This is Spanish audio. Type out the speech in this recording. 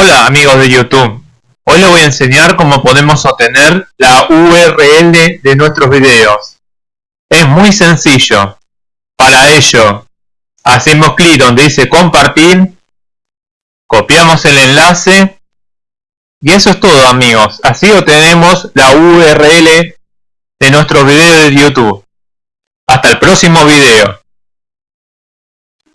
Hola amigos de YouTube, hoy les voy a enseñar cómo podemos obtener la URL de nuestros videos. Es muy sencillo. Para ello, hacemos clic donde dice compartir, copiamos el enlace y eso es todo amigos. Así obtenemos la URL de nuestro video de YouTube. Hasta el próximo video.